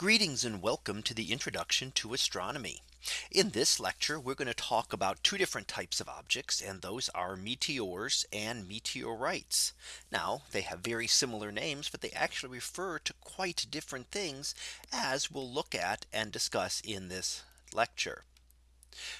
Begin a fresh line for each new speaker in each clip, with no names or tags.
Greetings and welcome to the introduction to astronomy. In this lecture, we're going to talk about two different types of objects and those are meteors and meteorites. Now they have very similar names, but they actually refer to quite different things as we'll look at and discuss in this lecture.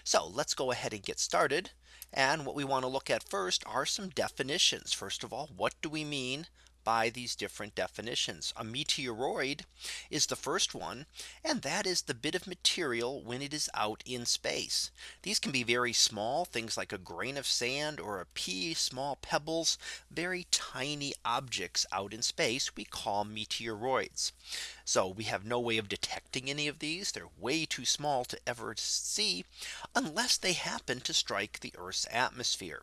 So let's go ahead and get started. And what we want to look at first are some definitions. First of all, what do we mean by these different definitions. A meteoroid is the first one. And that is the bit of material when it is out in space. These can be very small things like a grain of sand or a pea, small pebbles, very tiny objects out in space we call meteoroids. So we have no way of detecting any of these. They're way too small to ever see unless they happen to strike the Earth's atmosphere.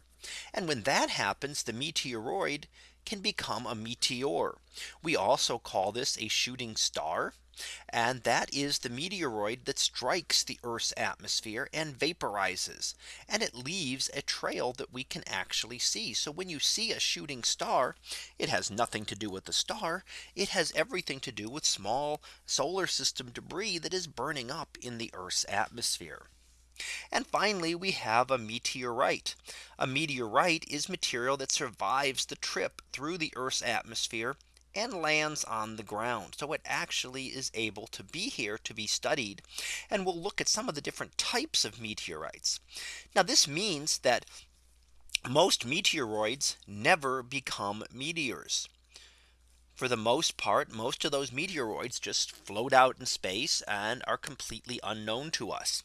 And when that happens, the meteoroid can become a meteor. We also call this a shooting star. And that is the meteoroid that strikes the Earth's atmosphere and vaporizes. And it leaves a trail that we can actually see. So when you see a shooting star, it has nothing to do with the star. It has everything to do with small solar system debris that is burning up in the Earth's atmosphere. And finally, we have a meteorite. A meteorite is material that survives the trip through the Earth's atmosphere and lands on the ground. So it actually is able to be here to be studied. And we'll look at some of the different types of meteorites. Now this means that most meteoroids never become meteors for the most part, most of those meteoroids just float out in space and are completely unknown to us.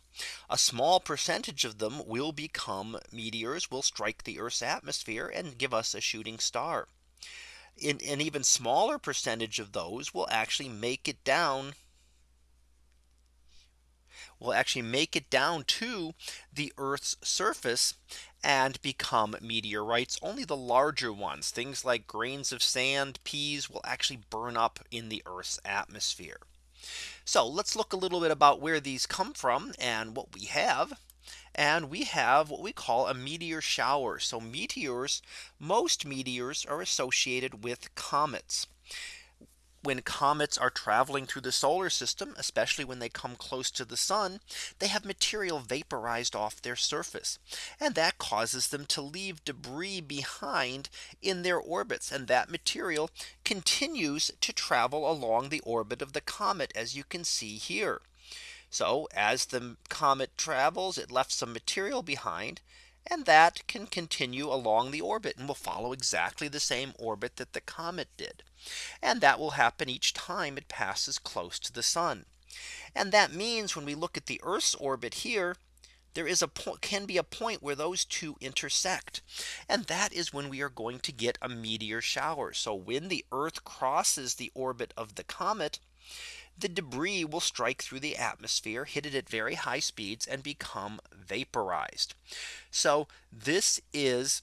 A small percentage of them will become meteors will strike the Earth's atmosphere and give us a shooting star. In an even smaller percentage of those will actually make it down will actually make it down to the Earth's surface and become meteorites. Only the larger ones, things like grains of sand, peas will actually burn up in the Earth's atmosphere. So let's look a little bit about where these come from and what we have. And we have what we call a meteor shower. So meteors, most meteors are associated with comets when comets are traveling through the solar system, especially when they come close to the sun, they have material vaporized off their surface. And that causes them to leave debris behind in their orbits. And that material continues to travel along the orbit of the comet, as you can see here. So as the comet travels, it left some material behind and that can continue along the orbit and will follow exactly the same orbit that the comet did. And that will happen each time it passes close to the sun. And that means when we look at the Earth's orbit here, there is a point can be a point where those two intersect. And that is when we are going to get a meteor shower. So when the Earth crosses the orbit of the comet, the debris will strike through the atmosphere, hit it at very high speeds and become vaporized. So this is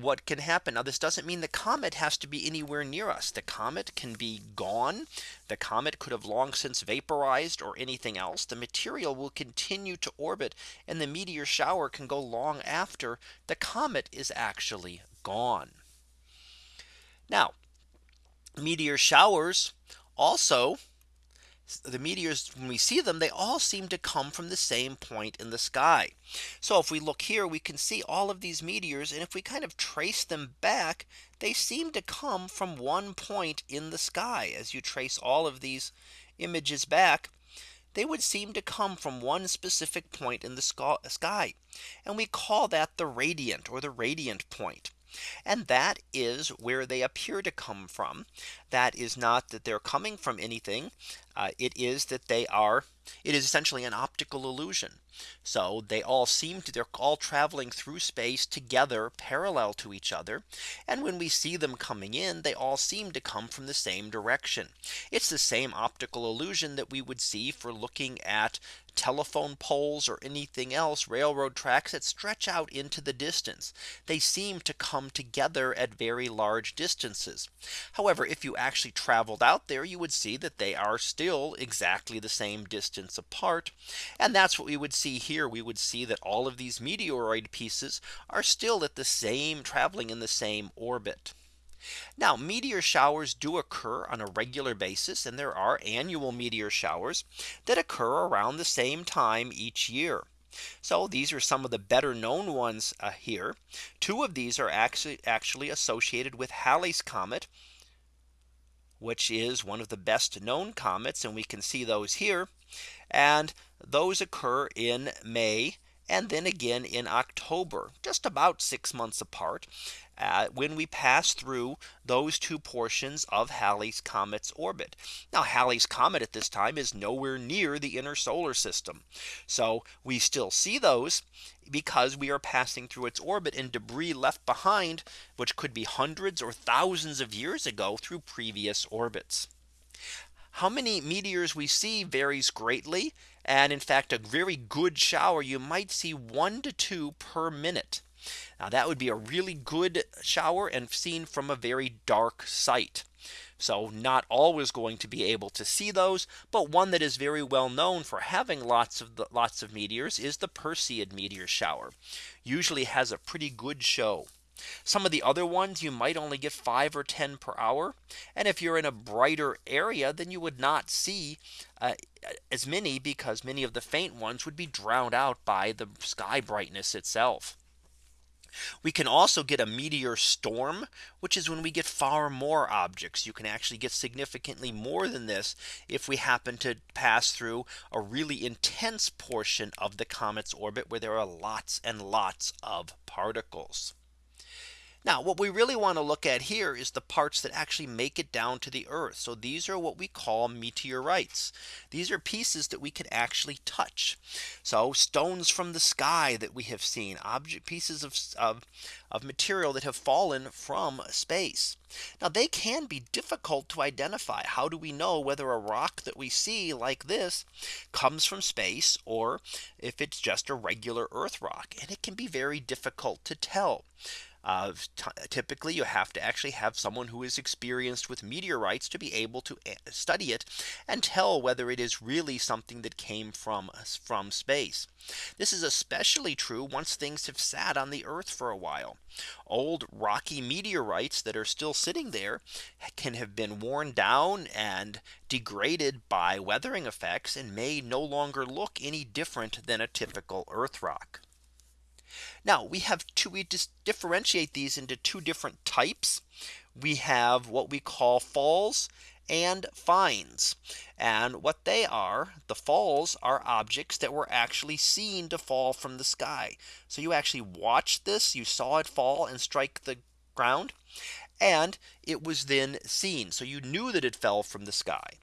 what can happen. Now this doesn't mean the comet has to be anywhere near us. The comet can be gone. The comet could have long since vaporized or anything else. The material will continue to orbit and the meteor shower can go long after the comet is actually gone. Now meteor showers also the meteors when we see them they all seem to come from the same point in the sky. So if we look here we can see all of these meteors and if we kind of trace them back they seem to come from one point in the sky as you trace all of these images back they would seem to come from one specific point in the sky. And we call that the radiant or the radiant point. And that is where they appear to come from. That is not that they're coming from anything. Uh, it is that they are it is essentially an optical illusion. So they all seem to they're all traveling through space together parallel to each other. And when we see them coming in, they all seem to come from the same direction. It's the same optical illusion that we would see for looking at telephone poles or anything else railroad tracks that stretch out into the distance. They seem to come together at very large distances. However, if you actually traveled out there, you would see that they are still exactly the same distance apart. And that's what we would see here. We would see that all of these meteoroid pieces are still at the same traveling in the same orbit. Now meteor showers do occur on a regular basis and there are annual meteor showers that occur around the same time each year. So these are some of the better known ones uh, here. Two of these are actually actually associated with Halley's comet, which is one of the best known comets and we can see those here. And those occur in May and then again in October, just about six months apart uh, when we pass through those two portions of Halley's comet's orbit. Now Halley's comet at this time is nowhere near the inner solar system. So we still see those because we are passing through its orbit and debris left behind, which could be hundreds or thousands of years ago through previous orbits. How many meteors we see varies greatly. And in fact, a very good shower, you might see one to two per minute. Now that would be a really good shower and seen from a very dark site. So not always going to be able to see those. But one that is very well known for having lots of the, lots of meteors is the Perseid meteor shower. Usually has a pretty good show. Some of the other ones you might only get five or 10 per hour. And if you're in a brighter area, then you would not see uh, as many because many of the faint ones would be drowned out by the sky brightness itself. We can also get a meteor storm, which is when we get far more objects. You can actually get significantly more than this if we happen to pass through a really intense portion of the comet's orbit where there are lots and lots of particles. Now what we really want to look at here is the parts that actually make it down to the Earth. So these are what we call meteorites. These are pieces that we can actually touch. So stones from the sky that we have seen object pieces of, of, of material that have fallen from space. Now they can be difficult to identify. How do we know whether a rock that we see like this comes from space or if it's just a regular Earth rock and it can be very difficult to tell. Uh, typically you have to actually have someone who is experienced with meteorites to be able to eh, study it and tell whether it is really something that came from from space. This is especially true once things have sat on the Earth for a while. Old rocky meteorites that are still sitting there can have been worn down and degraded by weathering effects and may no longer look any different than a typical Earth rock. Now we have to we just differentiate these into two different types. We have what we call falls and finds. And what they are, the falls are objects that were actually seen to fall from the sky. So you actually watched this, you saw it fall and strike the ground. And it was then seen. So you knew that it fell from the sky.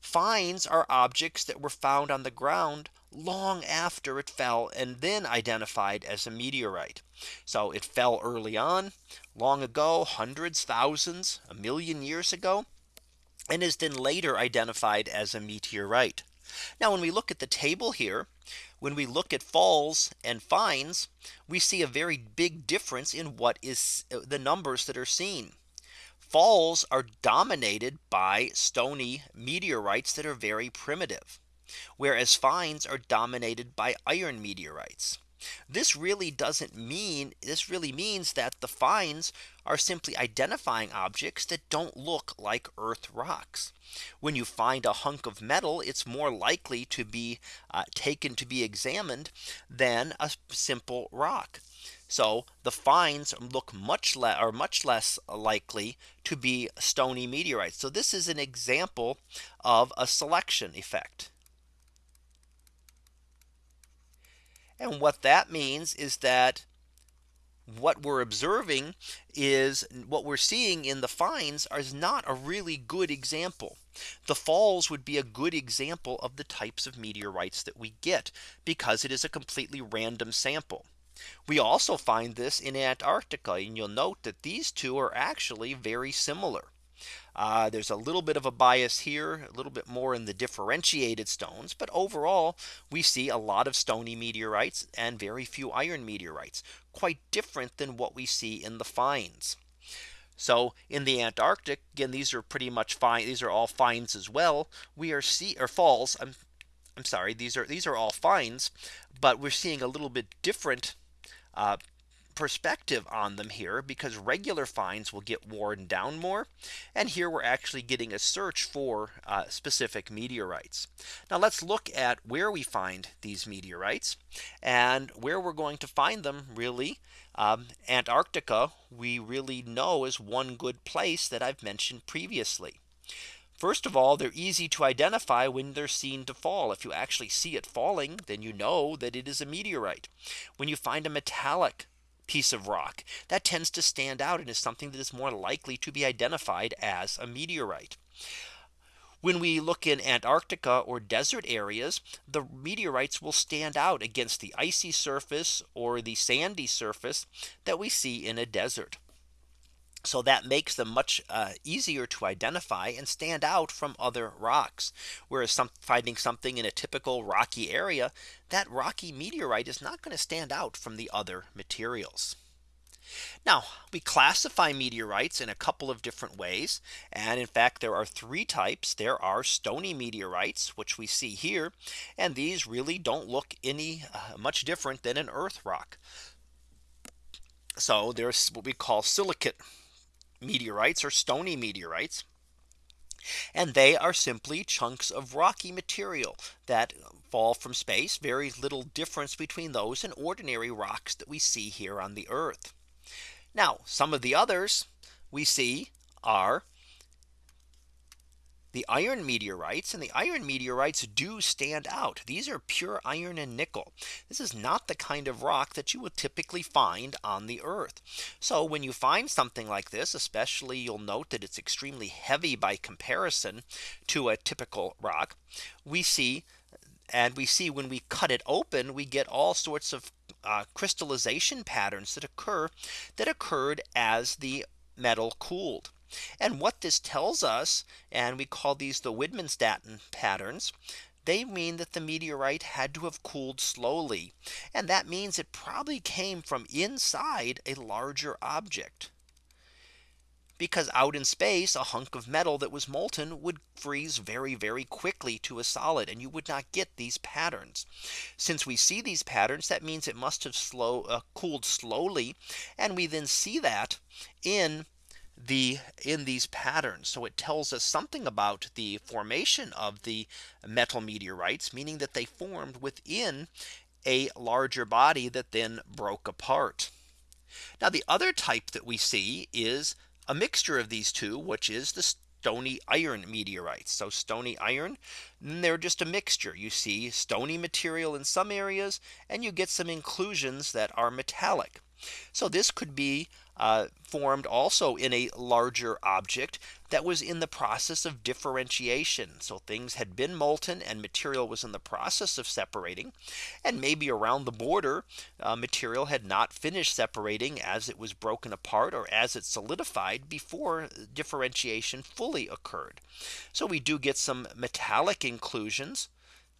Finds are objects that were found on the ground long after it fell and then identified as a meteorite. So it fell early on long ago hundreds thousands a million years ago and is then later identified as a meteorite. Now when we look at the table here when we look at falls and finds we see a very big difference in what is uh, the numbers that are seen. Falls are dominated by stony meteorites that are very primitive whereas finds are dominated by iron meteorites. This really doesn't mean this really means that the finds are simply identifying objects that don't look like Earth rocks. When you find a hunk of metal, it's more likely to be uh, taken to be examined than a simple rock. So the finds look much less are much less likely to be stony meteorites. So this is an example of a selection effect. And what that means is that what we're observing is what we're seeing in the finds is not a really good example. The falls would be a good example of the types of meteorites that we get because it is a completely random sample. We also find this in Antarctica and you'll note that these two are actually very similar. Uh, there's a little bit of a bias here, a little bit more in the differentiated stones. But overall, we see a lot of stony meteorites and very few iron meteorites, quite different than what we see in the finds. So in the Antarctic, again, these are pretty much fine. These are all finds as well. We are see or falls. I'm I'm sorry, these are these are all finds, but we're seeing a little bit different uh, perspective on them here because regular finds will get worn down more. And here we're actually getting a search for uh, specific meteorites. Now let's look at where we find these meteorites and where we're going to find them really. Um, Antarctica we really know is one good place that I've mentioned previously. First of all, they're easy to identify when they're seen to fall. If you actually see it falling, then you know that it is a meteorite. When you find a metallic piece of rock that tends to stand out and is something that is more likely to be identified as a meteorite. When we look in Antarctica or desert areas, the meteorites will stand out against the icy surface or the sandy surface that we see in a desert. So that makes them much uh, easier to identify and stand out from other rocks. Whereas some finding something in a typical rocky area, that rocky meteorite is not going to stand out from the other materials. Now we classify meteorites in a couple of different ways. And in fact, there are three types. There are stony meteorites, which we see here. And these really don't look any uh, much different than an earth rock. So there's what we call silicate meteorites or stony meteorites. And they are simply chunks of rocky material that fall from space. Very little difference between those and ordinary rocks that we see here on the Earth. Now some of the others we see are the iron meteorites and the iron meteorites do stand out. These are pure iron and nickel. This is not the kind of rock that you would typically find on the earth. So when you find something like this, especially you'll note that it's extremely heavy by comparison to a typical rock. We see and we see when we cut it open, we get all sorts of uh, crystallization patterns that occur that occurred as the metal cooled. And what this tells us, and we call these the Widmanstätten patterns, they mean that the meteorite had to have cooled slowly. And that means it probably came from inside a larger object. Because out in space, a hunk of metal that was molten would freeze very, very quickly to a solid and you would not get these patterns. Since we see these patterns, that means it must have slow uh, cooled slowly. And we then see that in the in these patterns. So it tells us something about the formation of the metal meteorites, meaning that they formed within a larger body that then broke apart. Now the other type that we see is a mixture of these two, which is the stony iron meteorites. So stony iron, mm, they're just a mixture. You see stony material in some areas, and you get some inclusions that are metallic. So this could be uh, formed also in a larger object that was in the process of differentiation. So things had been molten and material was in the process of separating. And maybe around the border uh, material had not finished separating as it was broken apart or as it solidified before differentiation fully occurred. So we do get some metallic inclusions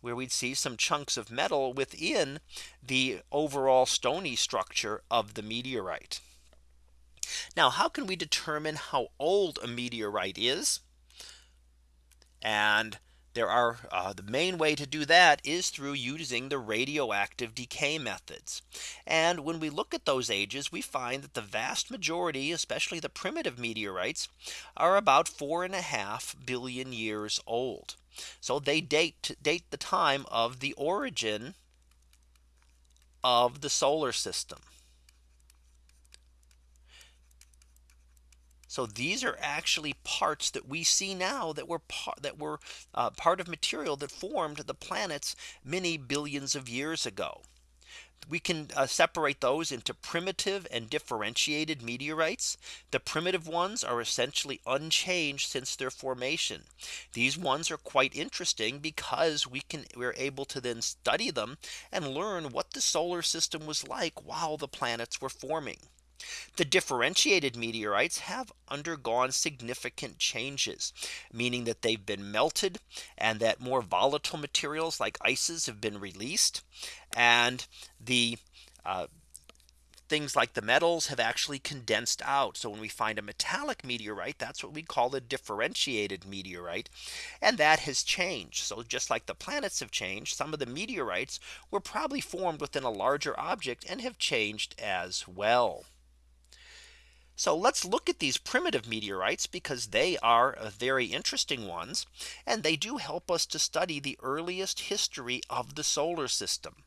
where we'd see some chunks of metal within the overall stony structure of the meteorite. Now how can we determine how old a meteorite is? And there are uh, the main way to do that is through using the radioactive decay methods. And when we look at those ages, we find that the vast majority, especially the primitive meteorites, are about four and a half billion years old. So they date date the time of the origin of the solar system. So these are actually parts that we see now that were part that were uh, part of material that formed the planets many billions of years ago. We can uh, separate those into primitive and differentiated meteorites. The primitive ones are essentially unchanged since their formation. These ones are quite interesting because we can we're able to then study them and learn what the solar system was like while the planets were forming. The differentiated meteorites have undergone significant changes, meaning that they've been melted and that more volatile materials like ices have been released and the uh, things like the metals have actually condensed out. So when we find a metallic meteorite, that's what we call a differentiated meteorite. And that has changed. So just like the planets have changed, some of the meteorites were probably formed within a larger object and have changed as well. So let's look at these primitive meteorites because they are very interesting ones. And they do help us to study the earliest history of the solar system.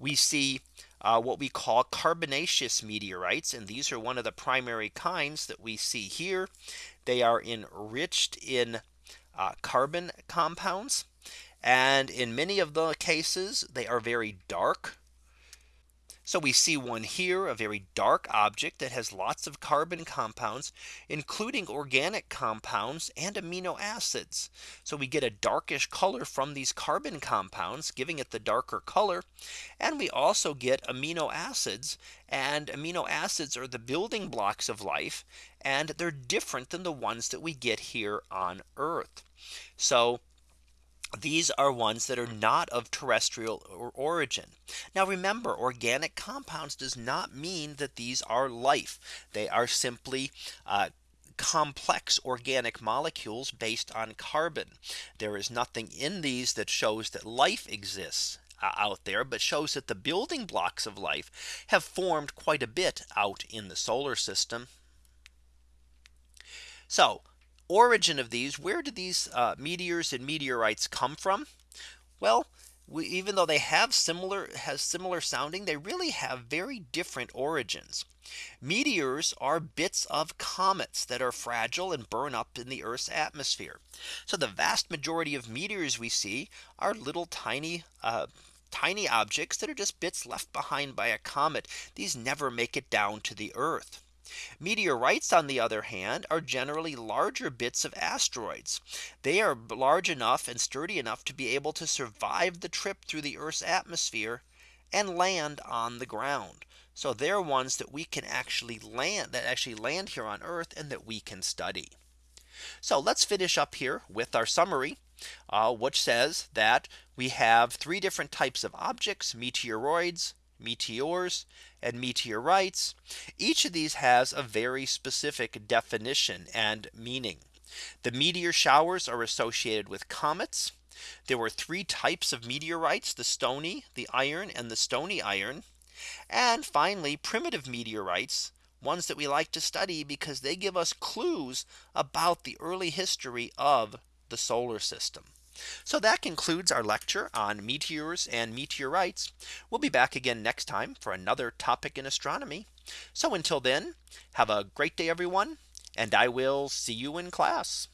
We see uh, what we call carbonaceous meteorites. And these are one of the primary kinds that we see here. They are enriched in uh, carbon compounds. And in many of the cases, they are very dark. So we see one here, a very dark object that has lots of carbon compounds, including organic compounds and amino acids. So we get a darkish color from these carbon compounds, giving it the darker color. And we also get amino acids and amino acids are the building blocks of life. And they're different than the ones that we get here on Earth. So these are ones that are not of terrestrial origin. Now remember organic compounds does not mean that these are life. They are simply uh, complex organic molecules based on carbon. There is nothing in these that shows that life exists uh, out there, but shows that the building blocks of life have formed quite a bit out in the solar system. So origin of these where do these uh, meteors and meteorites come from? Well we, even though they have similar has similar sounding they really have very different origins. Meteors are bits of comets that are fragile and burn up in the Earth's atmosphere. So the vast majority of meteors we see are little tiny uh, tiny objects that are just bits left behind by a comet. These never make it down to the Earth Meteorites, on the other hand, are generally larger bits of asteroids. They are large enough and sturdy enough to be able to survive the trip through the Earth's atmosphere and land on the ground. So they're ones that we can actually land that actually land here on Earth and that we can study. So let's finish up here with our summary, uh, which says that we have three different types of objects, meteoroids, meteors, and meteorites. Each of these has a very specific definition and meaning. The meteor showers are associated with comets. There were three types of meteorites, the stony, the iron, and the stony iron. And finally, primitive meteorites, ones that we like to study because they give us clues about the early history of the solar system. So that concludes our lecture on meteors and meteorites. We'll be back again next time for another topic in astronomy. So until then, have a great day, everyone, and I will see you in class.